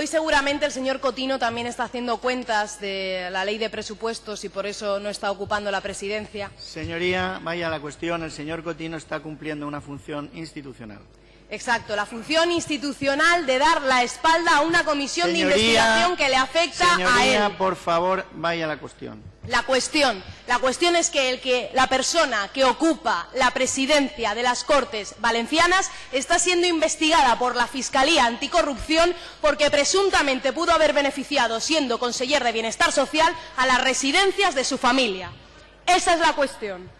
Hoy seguramente el señor Cotino también está haciendo cuentas de la ley de presupuestos y por eso no está ocupando la presidencia. Señoría, vaya la cuestión. El señor Cotino está cumpliendo una función institucional. Exacto, la función institucional de dar la espalda a una comisión de investigación que le afecta a Señoría, él. por favor, vaya la cuestión. La cuestión, la cuestión es que, el que la persona que ocupa la presidencia de las Cortes Valencianas está siendo investigada por la Fiscalía Anticorrupción porque presuntamente pudo haber beneficiado, siendo conseller de Bienestar Social, a las residencias de su familia. Esa es la cuestión.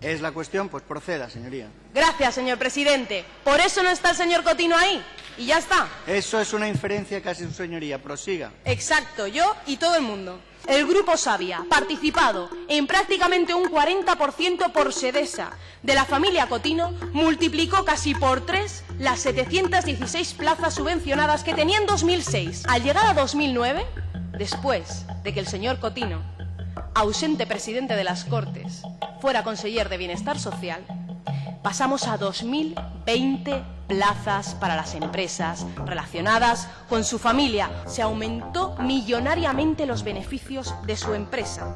Es la cuestión, pues proceda, señoría. Gracias, señor presidente. Por eso no está el señor Cotino ahí. Y ya está. Eso es una inferencia casi su señoría. Prosiga. Exacto, yo y todo el mundo. El Grupo Sabia, participado en prácticamente un 40% por Sedesa de la familia Cotino, multiplicó casi por tres las 716 plazas subvencionadas que tenía en 2006. Al llegar a 2009, después de que el señor Cotino, ausente presidente de las Cortes, fuera conseller de Bienestar Social, pasamos a 2020 plazas para las empresas relacionadas con su familia. Se aumentó millonariamente los beneficios de su empresa.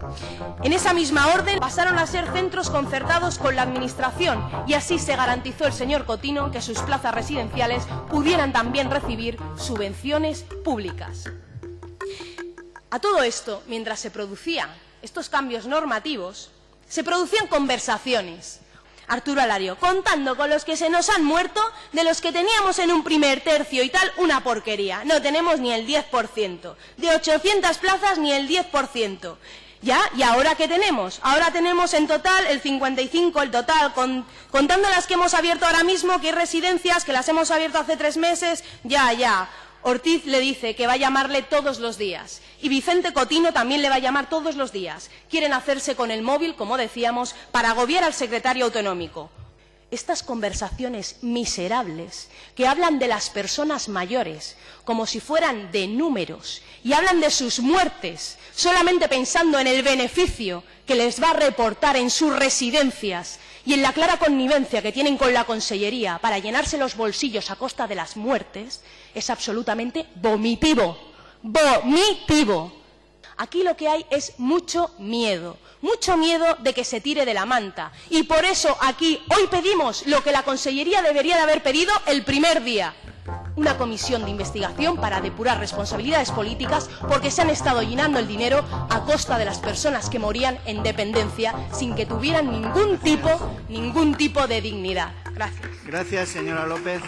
En esa misma orden pasaron a ser centros concertados con la Administración y así se garantizó el señor Cotino que sus plazas residenciales pudieran también recibir subvenciones públicas. A todo esto, mientras se producían estos cambios normativos, se producían conversaciones. Arturo Alario, contando con los que se nos han muerto, de los que teníamos en un primer tercio y tal, una porquería. No tenemos ni el 10%. De 800 plazas, ni el 10%. ¿Ya? ¿Y ahora qué tenemos? Ahora tenemos en total el 55, el total, con- contando las que hemos abierto ahora mismo, que hay residencias que las hemos abierto hace tres meses, ya, ya. Ortiz le dice que va a llamarle todos los días. Y Vicente Cotino también le va a llamar todos los días. Quieren hacerse con el móvil, como decíamos, para agobiar al secretario autonómico. Estas conversaciones miserables que hablan de las personas mayores como si fueran de números y hablan de sus muertes solamente pensando en el beneficio que les va a reportar en sus residencias y en la clara connivencia que tienen con la Consellería para llenarse los bolsillos a costa de las muertes, es absolutamente vomitivo. Vomitivo. Aquí lo que hay es mucho miedo, mucho miedo de que se tire de la manta. Y por eso aquí hoy pedimos lo que la Consellería debería de haber pedido el primer día. Una comisión de investigación para depurar responsabilidades políticas porque se han estado llenando el dinero a costa de las personas que morían en dependencia sin que tuvieran ningún tipo, ningún tipo de dignidad. Gracias. Gracias, señora López.